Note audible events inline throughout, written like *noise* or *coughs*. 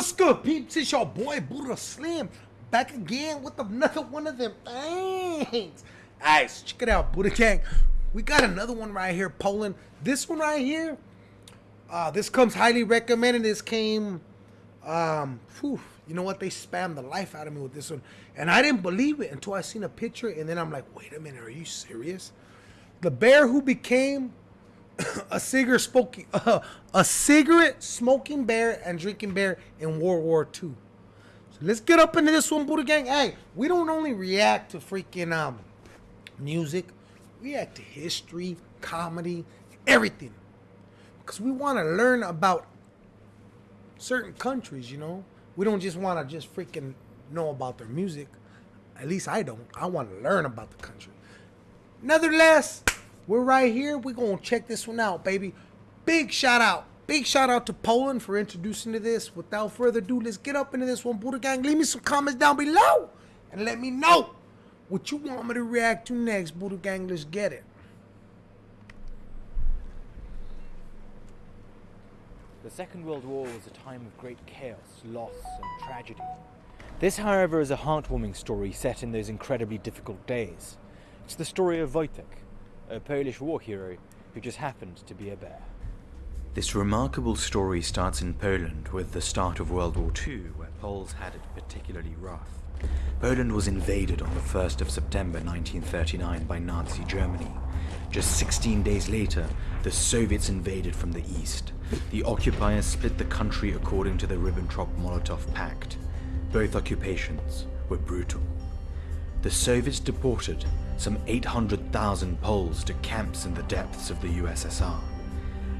What's good, peeps? It's your boy Buddha Slim back again with another one of them things. Alright, check it out, Buddha Gang. We got another one right here, Poland. This one right here, uh, this comes highly recommended. This came, um, whew, you know what? They spammed the life out of me with this one, and I didn't believe it until I seen a picture, and then I'm like, wait a minute, are you serious? The bear who became *coughs* a cigarette smoking uh, *coughs* a cigarette smoking bear and drinking bear in World War II. So let's get up into this one, Buddha Gang. Hey, we don't only react to freaking um music, we react to history, comedy, everything. Because we want to learn about certain countries, you know. We don't just want to just freaking know about their music. At least I don't. I want to learn about the country. Nevertheless, we're right here. We're going to check this one out, baby. Big shout out. Big shout out to Poland for introducing to this. Without further ado, let's get up into this one. Buddha Gang, leave me some comments down below and let me know what you want me to react to next. Buddha Gang, let's get it. The Second World War was a time of great chaos, loss, and tragedy. This, however, is a heartwarming story set in those incredibly difficult days. It's the story of Wojtek, a Polish war hero who just happened to be a bear. This remarkable story starts in Poland with the start of World War II, where Poles had it particularly rough. Poland was invaded on the 1st of September 1939 by Nazi Germany. Just 16 days later, the Soviets invaded from the east. The occupiers split the country according to the Ribbentrop-Molotov Pact. Both occupations were brutal. The Soviets deported some 800,000 Poles to camps in the depths of the USSR.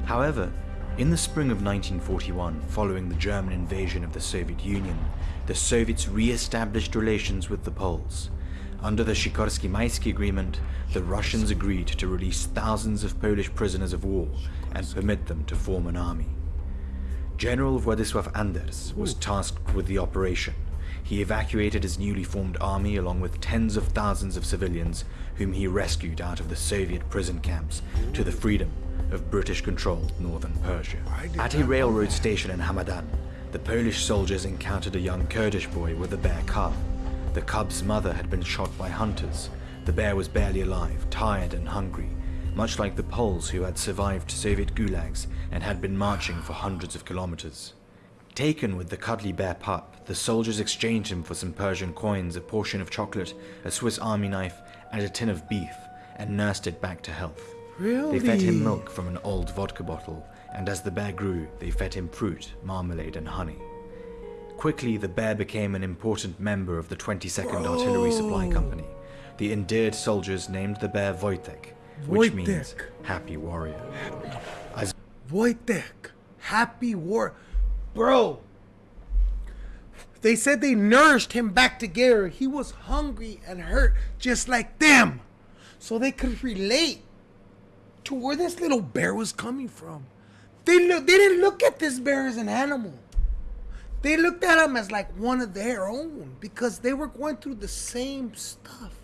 However, in the spring of 1941, following the German invasion of the Soviet Union, the Soviets re-established relations with the Poles. Under the Sikorski-Maisky Agreement, the Russians agreed to release thousands of Polish prisoners of war and permit them to form an army. General Władysław Anders was tasked with the operation, he evacuated his newly formed army along with tens of thousands of civilians whom he rescued out of the Soviet prison camps to the freedom of British-controlled northern Persia. At a railroad station in Hamadan, the Polish soldiers encountered a young Kurdish boy with a bear cub. The cub's mother had been shot by hunters. The bear was barely alive, tired and hungry, much like the Poles who had survived Soviet gulags and had been marching for hundreds of kilometers. Taken with the cuddly bear pup, the soldiers exchanged him for some Persian coins, a portion of chocolate, a Swiss army knife, and a tin of beef, and nursed it back to health. Really? They fed him milk from an old vodka bottle, and as the bear grew, they fed him fruit, marmalade, and honey. Quickly, the bear became an important member of the 22nd Bro. Artillery Supply Company. The endeared soldiers named the bear Wojtek, which means happy warrior. As Wojtek, happy war. Bro, they said they nourished him back together. He was hungry and hurt just like them. So they could relate to where this little bear was coming from. They look they didn't look at this bear as an animal. They looked at him as like one of their own because they were going through the same stuff.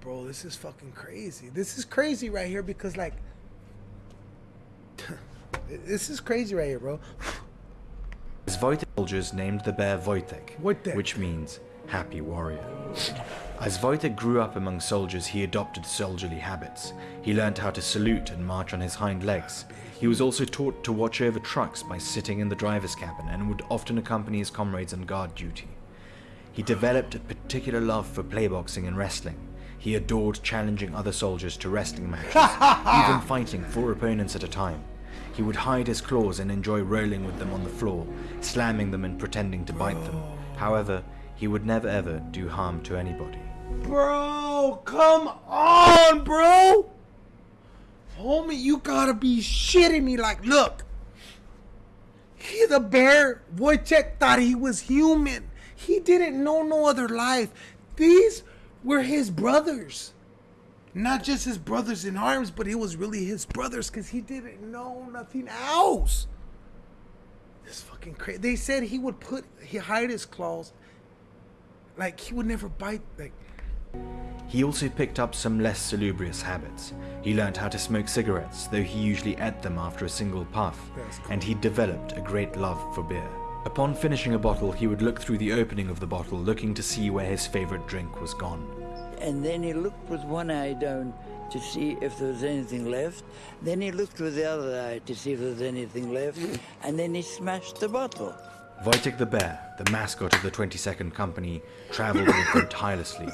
Bro, this is fucking crazy. This is crazy right here because like this is crazy right here, bro. As Wojtek soldiers named the bear Wojtek, Wojtek. which means happy warrior. As Wojtek grew up among soldiers, he adopted soldierly habits. He learned how to salute and march on his hind legs. He was also taught to watch over trucks by sitting in the driver's cabin and would often accompany his comrades on guard duty. He developed a particular love for playboxing and wrestling. He adored challenging other soldiers to wrestling matches, *laughs* even fighting four opponents at a time. He would hide his claws and enjoy rolling with them on the floor, slamming them and pretending to bite them. However, he would never ever do harm to anybody. Bro, come on, bro. Homie, you gotta be shitting me. Like, look. He, the bear, Wojciech thought he was human. He didn't know no other life. These were his brothers. Not just his brothers in arms, but it was really his brothers because he didn't know nothing else. This fucking crazy. They said he would put, he hide his claws. Like, he would never bite. Like, He also picked up some less salubrious habits. He learnt how to smoke cigarettes, though he usually ate them after a single puff, and he developed a great love for beer. Upon finishing a bottle, he would look through the opening of the bottle, looking to see where his favorite drink was gone. And then he looked with one eye down to see if there was anything left. Then he looked with the other eye to see if there was anything left. And then he smashed the bottle. Wojtek the Bear, the mascot of the 22nd Company, travelled with them *coughs* tirelessly.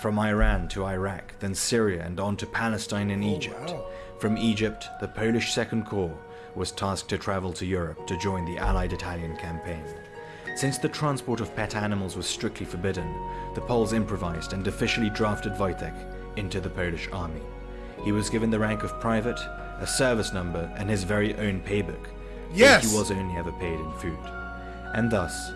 From Iran to Iraq, then Syria and on to Palestine and oh, Egypt. From Egypt, the Polish Second Corps was tasked to travel to Europe to join the Allied Italian campaign. Since the transport of pet animals was strictly forbidden, the Poles improvised and officially drafted Wojtek into the Polish army. He was given the rank of private, a service number, and his very own paybook. Yes! He was only ever paid in food. And thus,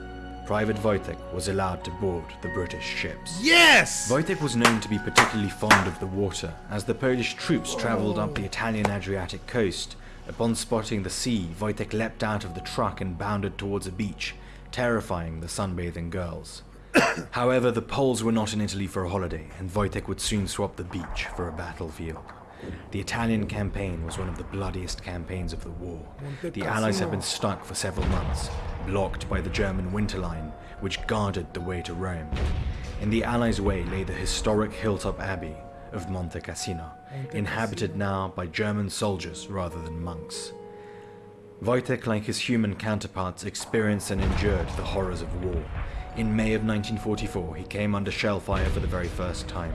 Private Wojtek was allowed to board the British ships. Yes! Wojtek was known to be particularly fond of the water. As the Polish troops travelled up the Italian Adriatic coast, upon spotting the sea, Wojtek leapt out of the truck and bounded towards a beach, terrifying the sunbathing girls. *coughs* However, the Poles were not in Italy for a holiday, and Wojtek would soon swap the beach for a battlefield. The Italian campaign was one of the bloodiest campaigns of the war. The Allies had been stuck for several months, blocked by the German Winterline, which guarded the way to Rome. In the Allies' way lay the historic hilltop abbey of Monte Cassino, inhabited now by German soldiers rather than monks. Wojtek, like his human counterparts, experienced and endured the horrors of war. In May of 1944, he came under shell fire for the very first time.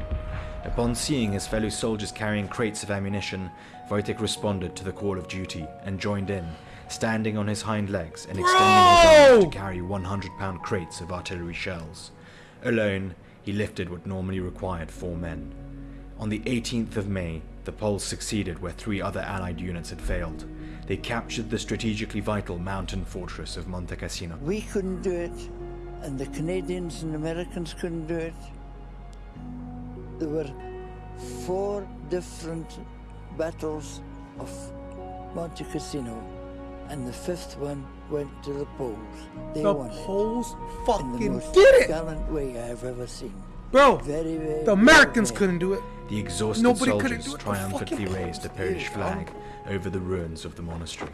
Upon seeing his fellow soldiers carrying crates of ammunition, Wojtek responded to the call of duty and joined in, standing on his hind legs and extending his arms to carry 100 pound crates of artillery shells. Alone, he lifted what normally required four men. On the 18th of May, the Poles succeeded where three other Allied units had failed. They captured the strategically vital mountain fortress of Monte Cassino. We couldn't do it, and the Canadians and Americans couldn't do it. There were four different battles of Monte Cassino, and the fifth one went to the Poles. They the won it Poles in the most did it! gallant way I've ever seen. Bro, Very, very the Americans well couldn't do it. The exhausted Nobody soldiers do it, the triumphantly raised a Polish flag over the ruins of the monastery.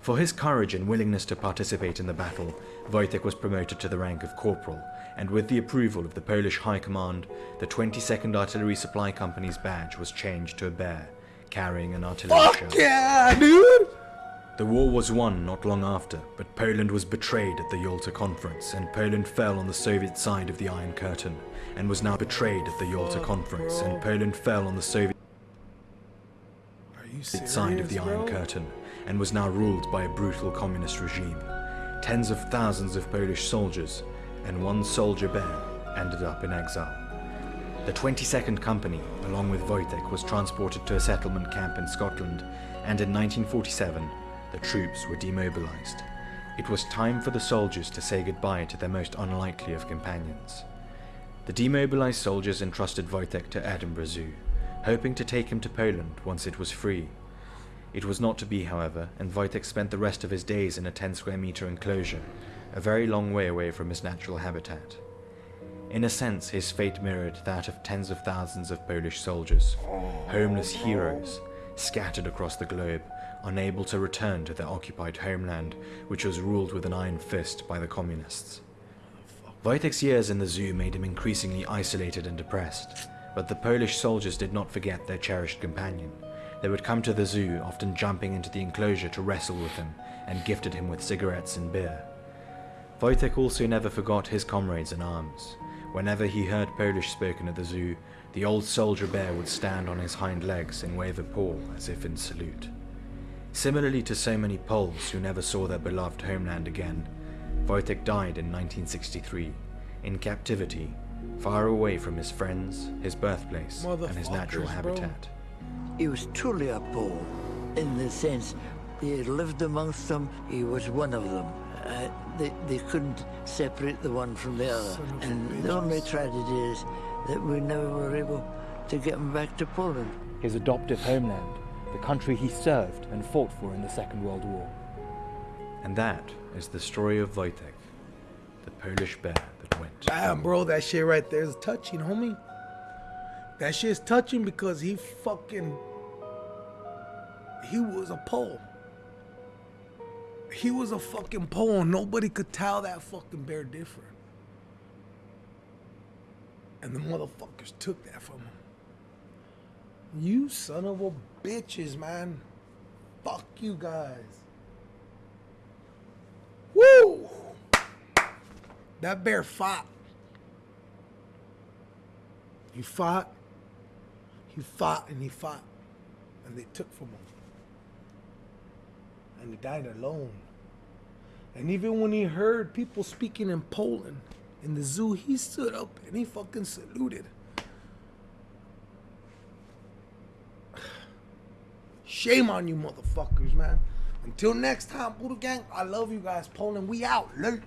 For his courage and willingness to participate in the battle, Wojtek was promoted to the rank of corporal, and with the approval of the Polish High Command, the 22nd Artillery Supply Company's badge was changed to a bear, carrying an artillery shell. Fuck yeah, dude! The war was won not long after, but Poland was betrayed at the Yalta Conference, and Poland fell on the Soviet side of the Iron Curtain, and was now betrayed at the Yalta Conference, and Poland fell on the Soviet side of the? Iron Curtain, and was now ruled by a brutal communist regime. Tens of thousands of Polish soldiers and one soldier bear ended up in exile. The 22nd Company, along with Wojtek, was transported to a settlement camp in Scotland, and in 1947, the troops were demobilized. It was time for the soldiers to say goodbye to their most unlikely of companions. The demobilized soldiers entrusted Wojtek to Edinburgh Zoo, hoping to take him to Poland once it was free. It was not to be, however, and Wojtek spent the rest of his days in a 10 square meter enclosure, a very long way away from his natural habitat. In a sense, his fate mirrored that of tens of thousands of Polish soldiers, homeless heroes, scattered across the globe, unable to return to their occupied homeland, which was ruled with an iron fist by the communists. Wojtek's years in the zoo made him increasingly isolated and depressed, but the Polish soldiers did not forget their cherished companion. They would come to the zoo, often jumping into the enclosure to wrestle with him, and gifted him with cigarettes and beer. Wojtek also never forgot his comrades in arms. Whenever he heard Polish spoken at the zoo, the old soldier bear would stand on his hind legs and wave a paw as if in salute. Similarly to so many Poles who never saw their beloved homeland again, Wojtek died in 1963, in captivity, far away from his friends, his birthplace, and his natural Motherfuckers, bro. habitat. He was truly a Pole, in the sense he had lived amongst them, he was one of them. Uh, they, they couldn't separate the one from the other. Son And the only tragedy is that we never were able to get him back to Poland. His adoptive homeland, the country he served and fought for in the Second World War. And that is the story of Wojtek, the Polish bear that went. Damn, bro, that shit right there is touching, homie. That shit's touching because he fucking he was a Pole. He was a fucking Pole. Nobody could tell that fucking bear different. And the motherfuckers took that from him. You son of a bitches, man. Fuck you guys. Woo! That bear fought. He fought. He fought and he fought. And they took from him. And he died alone. And even when he heard people speaking in Poland in the zoo, he stood up and he fucking saluted. Shame on you motherfuckers, man. Until next time, Buddha Gang, I love you guys. Poland, we out. Late.